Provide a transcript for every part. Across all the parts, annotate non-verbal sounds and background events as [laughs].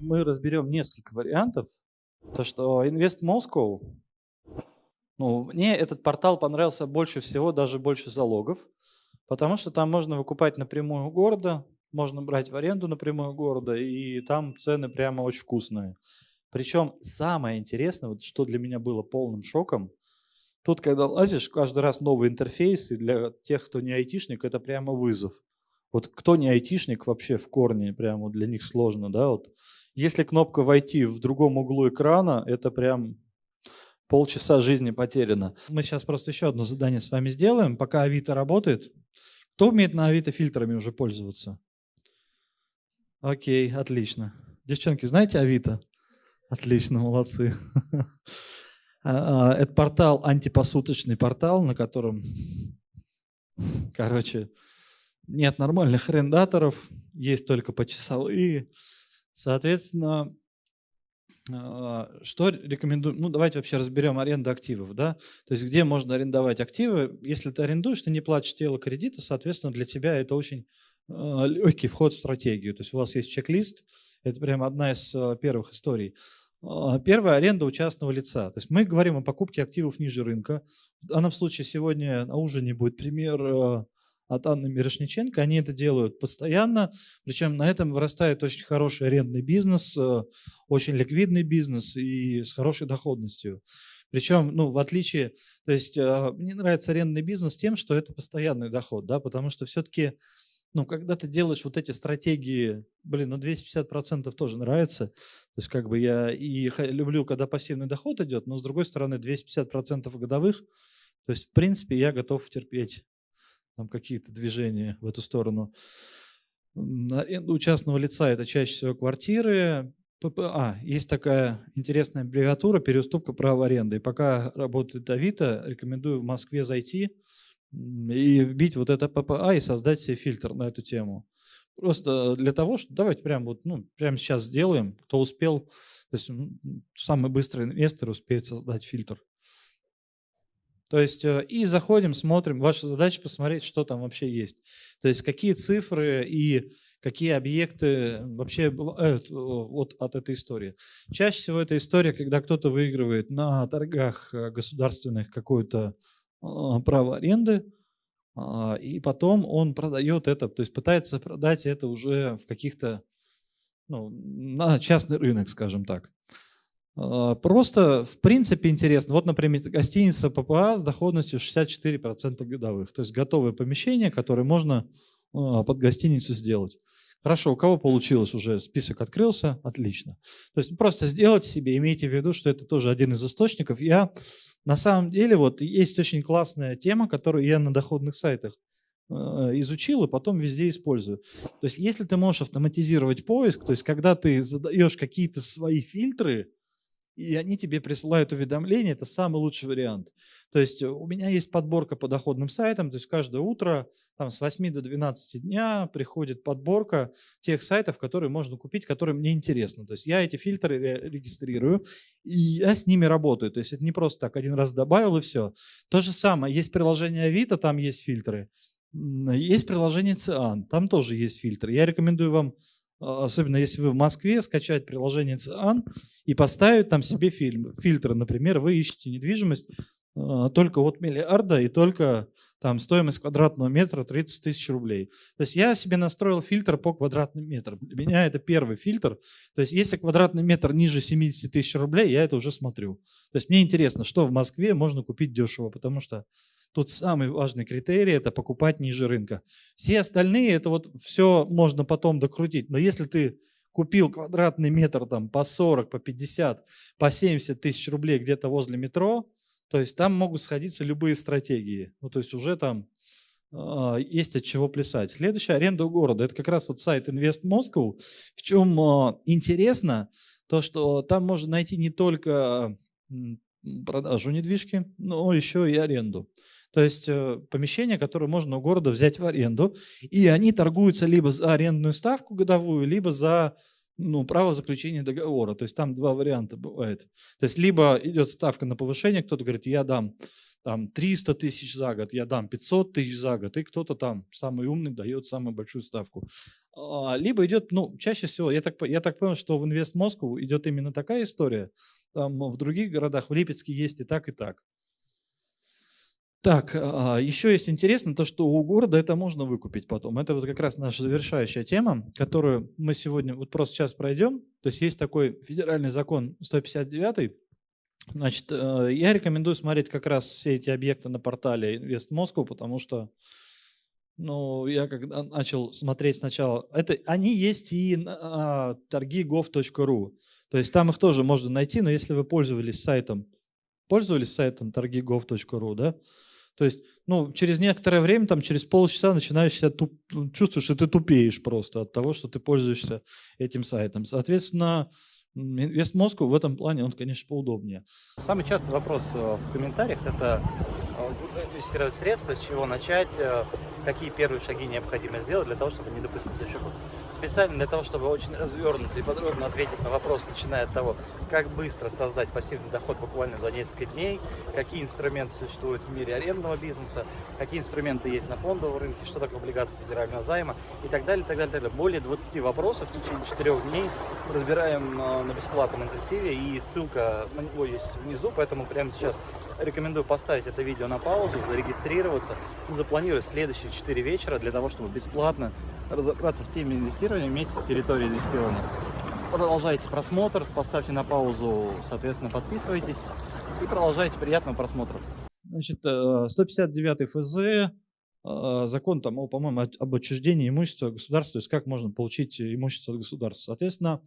мы разберем несколько вариантов. То, что Invest Moscow, ну, мне этот портал понравился больше всего, даже больше залогов, потому что там можно выкупать напрямую у города, можно брать в аренду напрямую у города, и там цены прямо очень вкусные. Причем самое интересное, вот что для меня было полным шоком, тут, когда лазишь, каждый раз новый интерфейс, и для тех, кто не айтишник, это прямо вызов. Вот кто не айтишник вообще в корне, прямо для них сложно, да, вот. Если кнопка «Войти» в другом углу экрана, это прям полчаса жизни потеряно. Мы сейчас просто еще одно задание с вами сделаем, пока Авито работает. Кто умеет на Авито фильтрами уже пользоваться? Окей, отлично. Девчонки, знаете Авито? Отлично, молодцы. [laughs] А, а, это портал, антипосуточный портал, на котором, короче, нет нормальных арендаторов, есть только почасовые. Соответственно, а, что рекомендую? Ну, давайте вообще разберем аренду активов, да? То есть где можно арендовать активы? Если ты арендуешь, ты не платишь тело кредита, соответственно, для тебя это очень легкий вход в стратегию. То есть у вас есть чек-лист, это прям одна из первых историй. Первая аренда у частного лица. То есть мы говорим о покупке активов ниже рынка. В данном случае сегодня на ужине будет пример от Анны Мирошниченко. Они это делают постоянно, причем на этом вырастает очень хороший арендный бизнес, э, очень ликвидный бизнес и с хорошей доходностью. Причем, ну, в отличие, то есть э, мне нравится арендный бизнес тем, что это постоянный доход, да, потому что все-таки, ну, когда ты делаешь вот эти стратегии, блин, ну, 250% тоже нравится, то есть как бы я и люблю, когда пассивный доход идет, но с другой стороны 250% годовых, то есть в принципе я готов терпеть там какие-то движения в эту сторону. У частного лица это чаще всего квартиры. ППА. Есть такая интересная аббревиатура переуступка права аренды. И пока работает Авито, рекомендую в Москве зайти и вбить вот это ППА и создать себе фильтр на эту тему. Просто для того, что давайте прямо вот, ну, прямо сейчас сделаем, кто успел, то есть самый быстрый инвестор успеет создать фильтр. То есть э, и заходим, смотрим. Ваша задача посмотреть, что там вообще есть. То есть какие цифры и какие объекты вообще бывают вот от этой истории. Чаще всего это история, когда кто-то выигрывает на торгах э, государственных какое-то а, право аренды, а, и потом он продает это, то есть пытается продать это уже в каких-то, ну, на частный рынок, скажем так. А, просто, в принципе, интересно. Вот, например, гостиница ППА с доходностью 64% годовых. То есть готовое помещение, которое можно а, под гостиницу сделать. Хорошо, у кого получилось уже, список открылся, отлично. То есть просто сделать себе, имейте в виду, что это тоже один из источников. Я на самом деле, вот есть очень классная тема, которую я на доходных сайтах а, изучил и потом везде использую. То есть если ты можешь автоматизировать поиск, то есть когда ты задаешь какие-то свои фильтры, и они тебе присылают уведомления, это самый лучший вариант. То есть у меня есть подборка по доходным сайтам, то есть каждое утро там, с 8 до 12 дня приходит подборка тех сайтов, которые можно купить, которые мне интересны. То есть я эти фильтры регистрирую, и я с ними работаю. То есть это не просто так один раз добавил и все. То же самое, есть приложение Авито, там есть фильтры. Есть приложение Циан, там тоже есть фильтры. Я рекомендую вам особенно если вы в Москве, скачать приложение ЦИАН и поставить там себе фильм, фильтры. Например, вы ищете недвижимость а, только от миллиарда и только там стоимость квадратного метра 30 тысяч рублей. То есть я себе настроил фильтр по квадратным метрам. Для меня это первый фильтр. То есть если квадратный метр ниже 70 тысяч рублей, я это уже смотрю. То есть мне интересно, что в Москве можно купить дешево, потому что Тут самый важный критерий – это покупать ниже рынка. Все остальные – это вот все можно потом докрутить. Но если ты купил квадратный метр там по 40, по 50, по 70 тысяч рублей где-то возле метро, то есть там могут сходиться любые стратегии. Ну, то есть уже там э, есть от чего плясать. Следующая аренда города. Это как раз вот сайт Invest Moscow. В чем э, интересно, то что там можно найти не только продажу недвижки, но еще и аренду. То есть э, помещения, которые можно у города взять в аренду, и они торгуются либо за арендную ставку годовую, либо за ну, право заключения договора. То есть там два варианта бывает. То есть либо идет ставка на повышение, кто-то говорит, я дам там 300 тысяч за год, я дам 500 тысяч за год, и кто-то там самый умный дает самую большую ставку. А, либо идет, ну, чаще всего, я так, я так понял, что в Инвест Москву идет именно такая история. Там в других городах, в Липецке есть и так, и так. Так, а, еще есть интересно то, что у города это можно выкупить потом. Это вот как раз наша завершающая тема, которую мы сегодня вот просто сейчас пройдем. То есть есть такой федеральный закон 159. Значит, э, я рекомендую смотреть как раз все эти объекты на портале Инвест Москву, потому что ну, я когда начал смотреть сначала, это они есть и на а, торги.gov.ru. То есть там их тоже можно найти, но если вы пользовались сайтом, пользовались сайтом торги.gov.ru, да, то есть, ну, через некоторое время, там, через полчаса начинаешь себя туп... чувствуешь, что ты тупеешь просто от того, что ты пользуешься этим сайтом. Соответственно, Вест Москву в этом плане, он, конечно, поудобнее. Самый частый вопрос э, в комментариях – это э, инвестировать средства, с чего начать, э, какие первые шаги необходимо сделать для того, чтобы не допустить ошибок специально для того, чтобы очень развернуто и подробно ответить на вопрос, начиная от того, как быстро создать пассивный доход буквально за несколько дней, какие инструменты существуют в мире арендного бизнеса, какие инструменты есть на фондовом рынке, что такое облигации федерального займа и так далее, так далее, так далее. Более 20 вопросов в течение 4 дней разбираем э, на бесплатном интенсиве и ссылка на него есть внизу, поэтому прямо сейчас рекомендую поставить это видео на паузу, зарегистрироваться и запланировать следующие 4 вечера для того, чтобы бесплатно разобраться в теме инвестирования вместе с территорией инвестирования. Продолжайте просмотр, поставьте на паузу, соответственно, подписывайтесь и продолжайте. Приятного просмотра. Значит, 159 э, ФЗ, э, закон там, по-моему, об отчуждении имущества государства, то есть как можно получить имущество государства. Соответственно,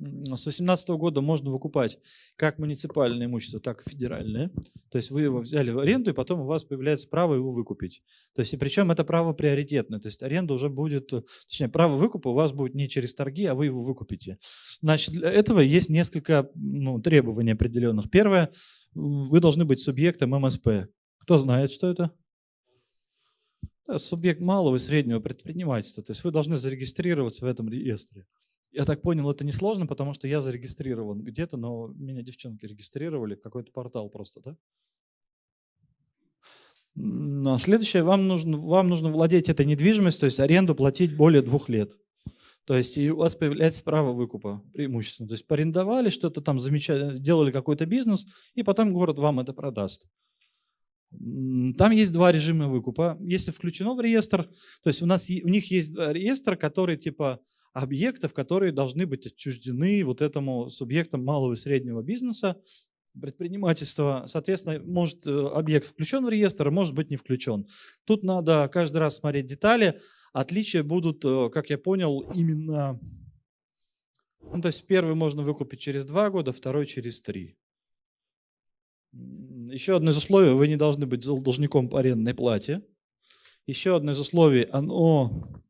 с 2018 года можно выкупать как муниципальное имущество, так и федеральное. То есть вы его взяли в аренду, и потом у вас появляется право его выкупить. То есть, и причем это право приоритетное. То есть аренда уже будет, точнее, право выкупа у вас будет не через торги, а вы его выкупите. Значит, для этого есть несколько ну, требований определенных. Первое, вы должны быть субъектом МСП. Кто знает, что это? Субъект малого и среднего предпринимательства. То есть вы должны зарегистрироваться в этом реестре. Я так понял, это несложно, потому что я зарегистрирован где-то, но меня девчонки регистрировали, какой-то портал просто, да? Но следующее, вам нужно, вам нужно владеть этой недвижимостью, то есть аренду платить более двух лет. То есть и у вас появляется право выкупа преимущественно. То есть порендовали что-то там, замечали, делали какой-то бизнес, и потом город вам это продаст. Там есть два режима выкупа. Если включено в реестр, то есть у, нас, у них есть реестр, который типа объектов, которые должны быть отчуждены вот этому субъектам малого и среднего бизнеса, предпринимательства. Соответственно, может э, объект включен в реестр, а может быть не включен. Тут надо каждый раз смотреть детали. Отличия будут, э, как я понял, именно... Ну, то есть первый можно выкупить через два года, второй через три. Еще одно из условий, вы не должны быть должником по арендной плате. Еще одно из условий, оно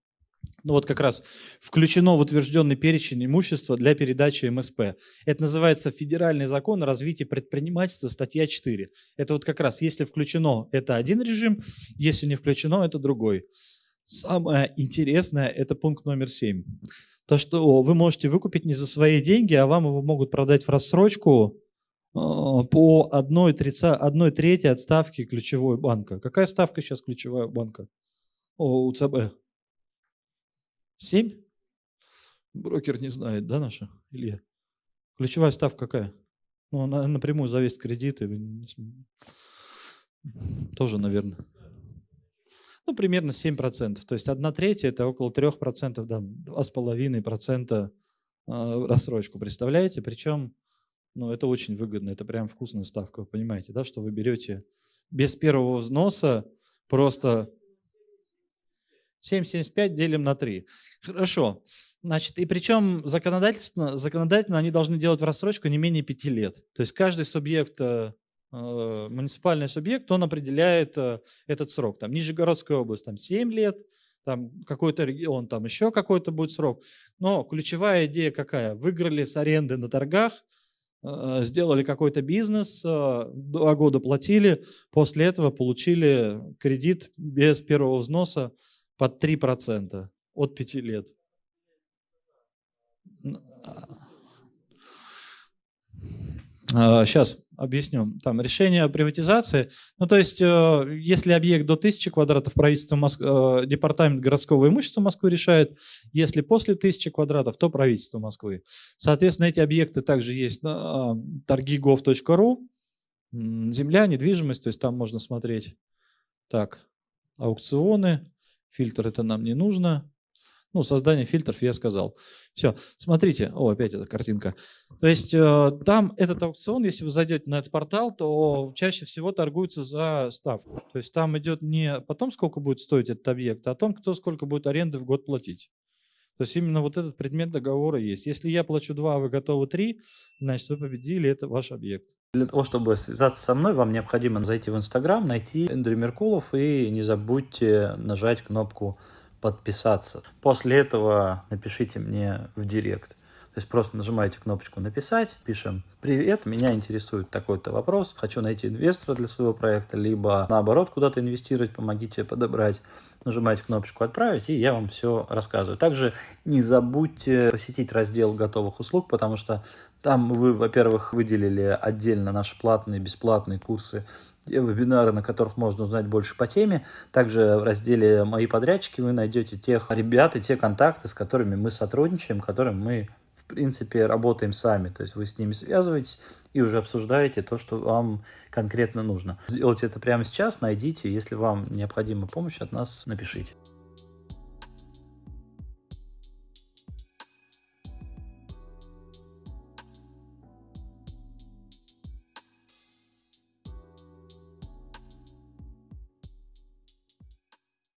ну вот как раз включено в утвержденный перечень имущества для передачи МСП. Это называется федеральный закон о развитии предпринимательства, статья 4. Это вот как раз, если включено, это один режим, если не включено, это другой. Самое интересное, это пункт номер 7. То, что вы можете выкупить не за свои деньги, а вам его могут продать в рассрочку э, по 1, 30, 1 трети от ставки ключевой банка. Какая ставка сейчас ключевая банка? О, у ЦБ. Семь? Брокер не знает, да, наша, Илья? Ключевая ставка какая? Ну, она напрямую зависит кредиты. Тоже, наверное. Ну, примерно 7%. То есть 1 третья – это около 3%, да, 2,5% а, рассрочку. Представляете? Причем, ну, это очень выгодно. Это прям вкусная ставка. Вы понимаете, да, что вы берете без первого взноса просто 7,75 делим на 3. Хорошо. Значит, и причем законодательно, законодательно они должны делать в рассрочку не менее 5 лет. То есть каждый субъект, э, э, муниципальный субъект, он определяет э, этот срок. Там Нижегородская область там 7 лет, там какой-то регион, там еще какой-то будет срок. Но ключевая идея какая? Выиграли с аренды на торгах, э, сделали какой-то бизнес, э, два года платили, после этого получили кредит без первого взноса под 3% от 5 лет. А. Сейчас а, объясню. Там решение о приватизации. Ну, то есть, э, если объект до 1000 квадратов, правительство Моск... Э, департамент городского имущества Москвы решает. Если после 1000 квадратов, то правительство Москвы. Соответственно, эти объекты также есть на торгигов.ру. Земля, недвижимость, то есть там можно смотреть. Так, аукционы, фильтр это нам не нужно. Ну, создание фильтров я сказал. Все, смотрите. О, опять эта картинка. То есть э, там этот аукцион, если вы зайдете на этот портал, то чаще всего торгуется за ставку. То есть там идет не о том, сколько будет стоить этот объект, а о том, кто сколько будет аренды в год платить. То есть именно вот этот предмет договора есть. Если я плачу 2, а вы готовы 3, значит вы победили, это ваш объект. Для того, чтобы связаться со мной, вам необходимо зайти в Инстаграм, найти Эндрю Меркулов и не забудьте нажать кнопку подписаться. После этого напишите мне в директ. То есть просто нажимаете кнопочку «Написать», пишем «Привет, меня интересует такой-то вопрос, хочу найти инвестора для своего проекта», либо наоборот куда-то инвестировать, помогите подобрать. Нажимаете кнопочку «Отправить», и я вам все рассказываю. Также не забудьте посетить раздел готовых услуг, потому что там вы, во-первых, выделили отдельно наши платные, бесплатные курсы вебинары, на которых можно узнать больше по теме. Также в разделе «Мои подрядчики» вы найдете тех ребят и те контакты, с которыми мы сотрудничаем, которым мы, в принципе, работаем сами. То есть вы с ними связываетесь и уже обсуждаете то, что вам конкретно нужно. Сделайте это прямо сейчас, найдите. Если вам необходима помощь от нас, напишите.